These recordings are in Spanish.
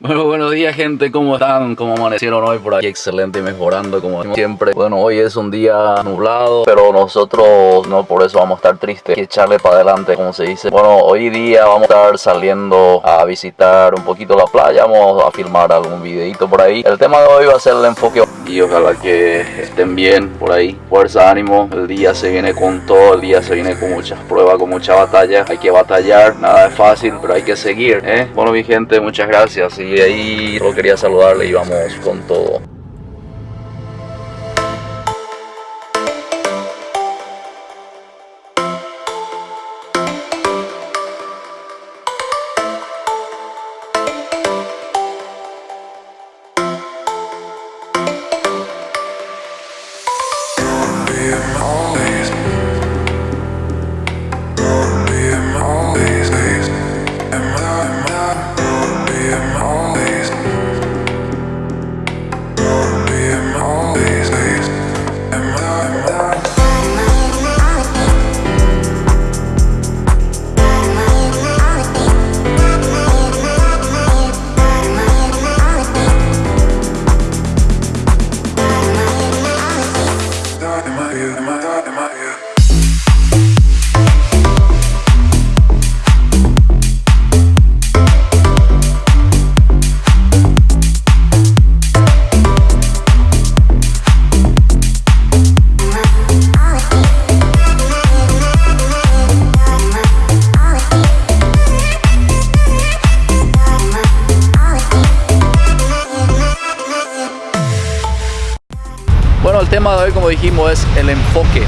Bueno, buenos días gente, ¿cómo están? ¿Cómo amanecieron hoy por aquí? Excelente, mejorando como siempre. Bueno, hoy es un día nublado, pero nosotros no por eso vamos a estar tristes. Hay que echarle para adelante, como se dice. Bueno, hoy día vamos a estar saliendo a visitar un poquito la playa, vamos a filmar algún videito por ahí. El tema de hoy va a ser el enfoque y ojalá que estén bien por ahí. Fuerza, ánimo, el día se viene con todo, el día se viene con muchas pruebas, con mucha batalla. Hay que batallar, nada es fácil, pero hay que seguir, ¿eh? Bueno, mi gente, muchas gracias y ahí solo quería saludarle y vamos con todo. Bueno, dijimos, es el enfoque.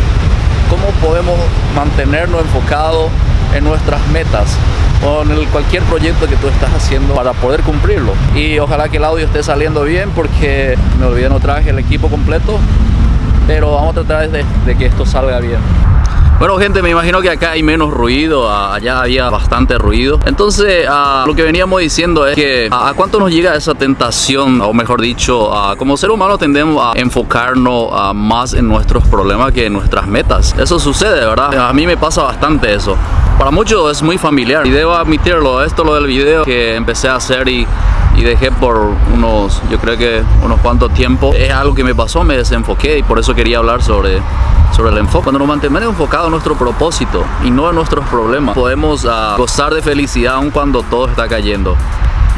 ¿Cómo podemos mantenernos enfocados en nuestras metas o el, cualquier proyecto que tú estás haciendo para poder cumplirlo? Y ojalá que el audio esté saliendo bien porque me olvidé no traje el equipo completo, pero vamos a tratar de que esto salga bien. Bueno gente, me imagino que acá hay menos ruido, allá había bastante ruido. Entonces, lo que veníamos diciendo es que a cuánto nos llega esa tentación, o mejor dicho, como ser humano tendemos a enfocarnos más en nuestros problemas que en nuestras metas. Eso sucede, ¿verdad? A mí me pasa bastante eso. Para muchos es muy familiar y debo admitirlo, esto lo del video que empecé a hacer y y dejé por unos, yo creo que unos cuantos tiempos. Es algo que me pasó, me desenfoqué y por eso quería hablar sobre, sobre el enfoque. Cuando nos mantenemos enfocados en nuestro propósito y no en nuestros problemas, podemos uh, gozar de felicidad aun cuando todo está cayendo.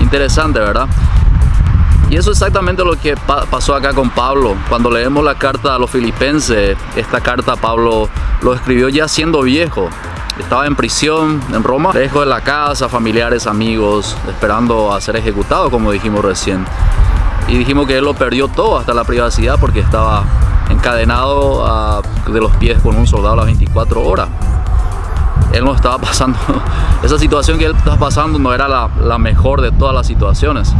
Interesante, ¿verdad? Y eso es exactamente lo que pa pasó acá con Pablo. Cuando leemos la carta a los filipenses, esta carta Pablo lo escribió ya siendo viejo. Estaba en prisión en Roma, lejos de la casa, familiares, amigos, esperando a ser ejecutado, como dijimos recién. Y dijimos que él lo perdió todo, hasta la privacidad, porque estaba encadenado a, de los pies con un soldado a las 24 horas. Él no estaba pasando, esa situación que él estaba pasando no era la, la mejor de todas las situaciones.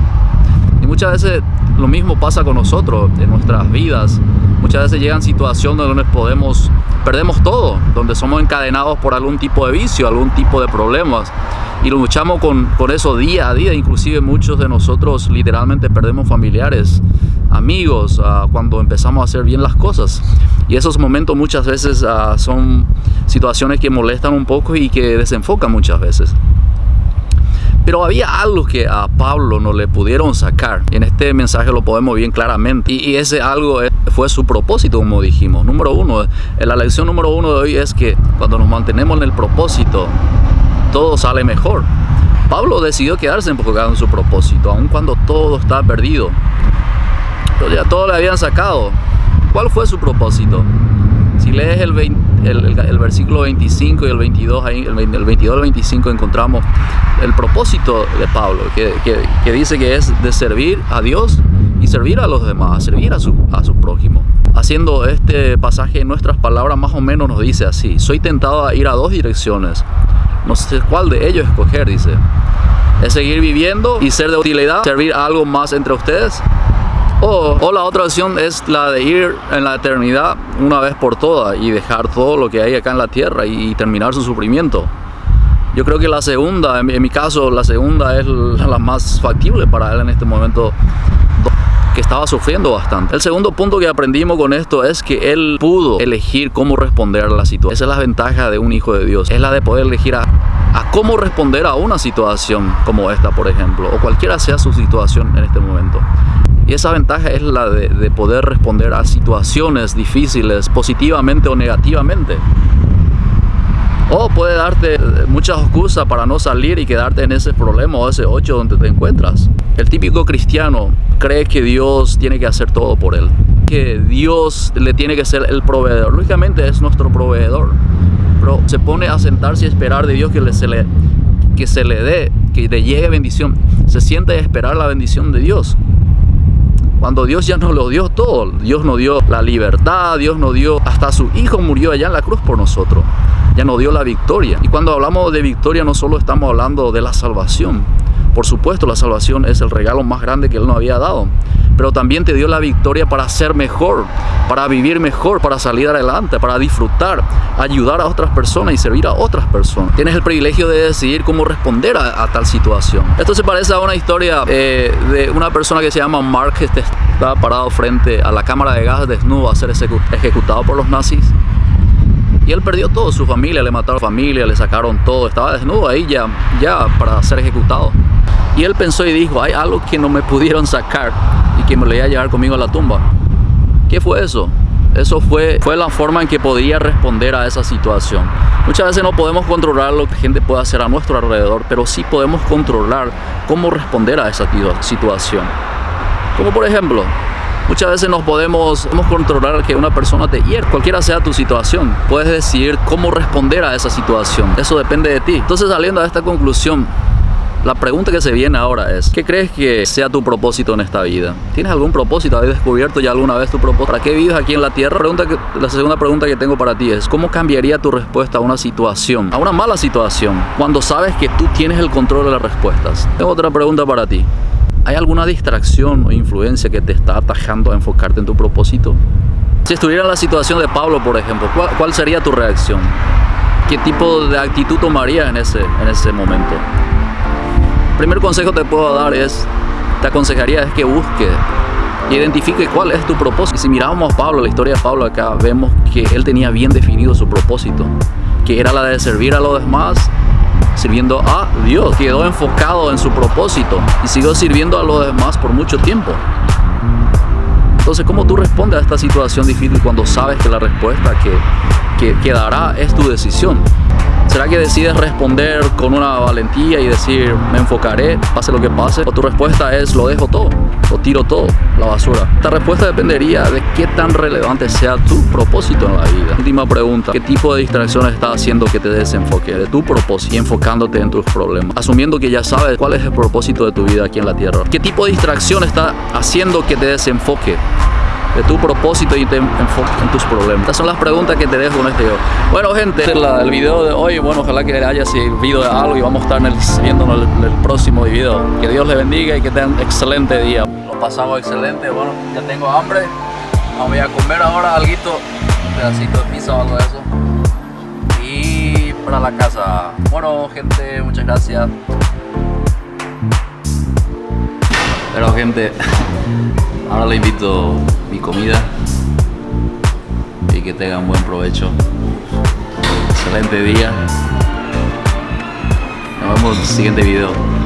Y muchas veces lo mismo pasa con nosotros en nuestras vidas. Muchas veces llegan situaciones donde podemos, perdemos todo, donde somos encadenados por algún tipo de vicio, algún tipo de problemas. Y luchamos con, con eso día a día, inclusive muchos de nosotros literalmente perdemos familiares, amigos, uh, cuando empezamos a hacer bien las cosas. Y esos momentos muchas veces uh, son situaciones que molestan un poco y que desenfocan muchas veces. Pero había algo que a Pablo no le pudieron sacar. Y en este mensaje lo podemos ver bien claramente. Y, ese algo fue su propósito, como dijimos. Número uno, la lección número uno de hoy es que cuando nos mantenemos en el propósito, todo sale mejor. Pablo decidió quedarse enfocado en su propósito, aun cuando todo está perdido. Pero ya todo le habían sacado. ¿Cuál fue su propósito? Si lees el, 20, el, el, versículo 25 y el 22, ahí, el, el 22 al 25 encontramos el propósito de Pablo, que, que, que, dice que es de servir a Dios y servir a los demás, servir a su, a su prójimo. Haciendo este pasaje en nuestras palabras más o menos nos dice así, soy tentado a ir a dos direcciones, no sé cuál de ellos escoger, dice. Es seguir viviendo y ser de utilidad, servir a algo más entre ustedes, o, o, la otra opción es la de ir en la eternidad una vez por todas y dejar todo lo que hay acá en la tierra y, terminar su sufrimiento. Yo creo que la segunda, en, mi caso, la segunda es la, más factible para él en este momento que estaba sufriendo bastante. El segundo punto que aprendimos con esto es que él pudo elegir cómo responder a la situación. Esa es la ventaja de un hijo de Dios. Es la de poder elegir a cómo responder a una situación como esta, por ejemplo, o cualquiera sea su situación en este momento. Y esa ventaja es la de, de poder responder a situaciones difíciles positivamente o negativamente. O puede darte muchas excusas para no salir y quedarte en ese problema o ese hoyo donde te encuentras. El típico cristiano cree que Dios tiene que hacer todo por él. Que Dios le tiene que ser el proveedor. Lógicamente es nuestro proveedor. Pero se pone a sentarse y esperar de Dios que, le, se, le, que se le dé, que le llegue bendición. Se siente a esperar la bendición de Dios. Cuando Dios ya nos lo dio todo. Dios nos dio la libertad, Dios nos dio, hasta su Hijo murió allá en la cruz por nosotros ya nos dio la victoria. Y cuando hablamos de victoria no solo estamos hablando de la salvación. Por supuesto, la salvación es el regalo más grande que Él nos había dado. Pero también te dio la victoria para ser mejor, para vivir mejor, para salir adelante, para disfrutar, ayudar a otras personas y servir a otras personas. Tienes el privilegio de decidir cómo responder a, tal situación. Esto se parece a una historia eh, de una persona que se llama Mark, que estaba parado frente a la cámara de gas desnudo a ser ejecutado por los nazis. Y él perdió todo, su familia, le mataron a familia, le sacaron todo, estaba desnudo ahí ya, ya para ser ejecutado. Y él pensó y dijo, hay algo que no me pudieron sacar y que me lo iba a llevar conmigo a la tumba. ¿Qué fue eso? Eso fue, fue la forma en que podía responder a esa situación. Muchas veces no podemos controlar lo que gente puede hacer a nuestro alrededor, pero sí podemos controlar cómo responder a esa situación. Como por ejemplo, Muchas veces nos podemos, podemos controlar que una persona te hiere, cualquiera sea tu situación. Puedes decidir cómo responder a esa situación. Eso depende de ti. Entonces saliendo a esta conclusión, la pregunta que se viene ahora es, ¿qué crees que sea tu propósito en esta vida? ¿Tienes algún propósito? ¿Has descubierto ya alguna vez tu propósito? ¿Para qué vives aquí en la tierra? La segunda pregunta que tengo para ti es, ¿cómo cambiaría tu respuesta a una situación, a una mala situación, cuando sabes que tú tienes el control de las respuestas? Tengo otra pregunta para ti. ¿Hay alguna distracción o influencia que te está atajando a enfocarte en tu propósito? Si estuviera en la situación de Pablo, por ejemplo, ¿cuál, sería tu reacción? ¿Qué tipo de actitud tomarías en ese, en ese momento? Primer consejo que te puedo dar es, te aconsejaría es que busque identifique cuál es tu propósito. Si miramos a Pablo, la historia de Pablo acá, vemos que él tenía bien definido su propósito, que era la de servir a los demás sirviendo a Dios. Quedó enfocado en su propósito y siguió sirviendo a los demás por mucho tiempo. Entonces, ¿cómo tú respondes a esta situación difícil cuando sabes que la respuesta que, que, que dará es tu decisión? ¿Será que decides responder con una valentía y decir, me enfocaré, pase lo que pase? ¿O tu respuesta es, lo dejo todo, lo tiro todo, la basura? Esta respuesta dependería de qué tan relevante sea tu propósito en la vida. Última pregunta, ¿qué tipo de distracciones está haciendo que te desenfoque de tu propósito y enfocándote en tus problemas? Asumiendo que ya sabes cuál es el propósito de tu vida aquí en la tierra. ¿Qué tipo de distracción está haciendo que te desenfoque de tu propósito y te enfoques en tus problemas. Estas son las preguntas que te dejo con este video. Bueno gente, este es el video de hoy, bueno, ojalá que haya servido de algo y vamos a estar en viéndonos el, el, próximo video. Que Dios les bendiga y que tengan excelente día. Lo pasamos excelente, bueno, ya tengo hambre. Voy a comer ahora algo, un pedacito de pizza o algo de eso. Y para la casa. Bueno gente, muchas gracias. Pero gente, ahora le invito mi comida y que tengan buen provecho. Excelente día. Nos vemos en el siguiente video.